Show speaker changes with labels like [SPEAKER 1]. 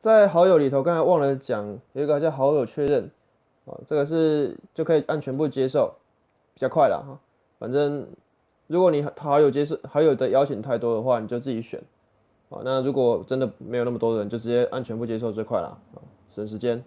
[SPEAKER 1] 在好友里头，刚才忘了讲，有一个叫好友确认，啊，这个是就可以按全部接受，比较快了哈。反正如果你好友接受好友的邀请太多的话，你就自己选，啊，那如果真的没有那么多人，就直接按全部接受最快了，啊，省时间。